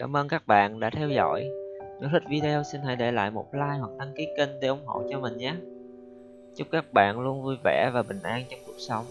Cảm ơn các bạn đã theo dõi. Nếu thích video, xin hãy để lại một like hoặc đăng ký kênh để ủng hộ cho mình nhé. Chúc các bạn luôn vui vẻ và bình an trong cuộc sống.